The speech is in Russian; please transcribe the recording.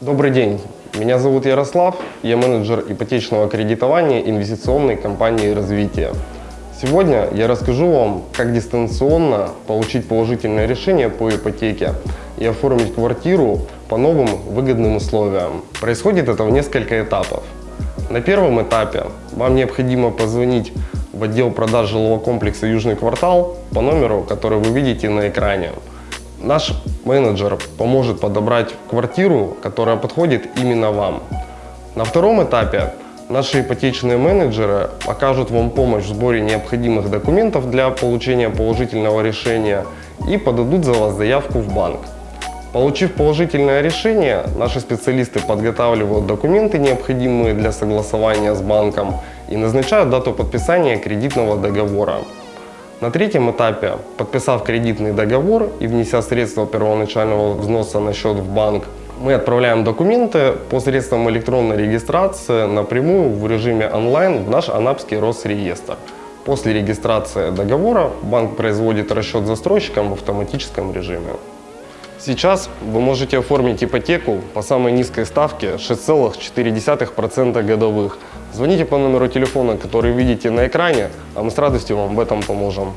Добрый день. Меня зовут Ярослав. Я менеджер ипотечного кредитования инвестиционной компании «Развитие». Сегодня я расскажу вам, как дистанционно получить положительное решение по ипотеке и оформить квартиру по новым выгодным условиям. Происходит это в несколько этапов. На первом этапе вам необходимо позвонить в отдел продаж жилого комплекса «Южный квартал» по номеру, который вы видите на экране. Наш менеджер поможет подобрать квартиру, которая подходит именно вам. На втором этапе наши ипотечные менеджеры окажут вам помощь в сборе необходимых документов для получения положительного решения и подадут за вас заявку в банк. Получив положительное решение, наши специалисты подготавливают документы, необходимые для согласования с банком, и назначают дату подписания кредитного договора. На третьем этапе, подписав кредитный договор и внеся средства первоначального взноса на счет в банк, мы отправляем документы по средствам электронной регистрации напрямую в режиме онлайн в наш Анапский Росреестр. После регистрации договора банк производит расчет застройщикам в автоматическом режиме. Сейчас вы можете оформить ипотеку по самой низкой ставке 6,4% годовых. Звоните по номеру телефона, который видите на экране, а мы с радостью вам в этом поможем.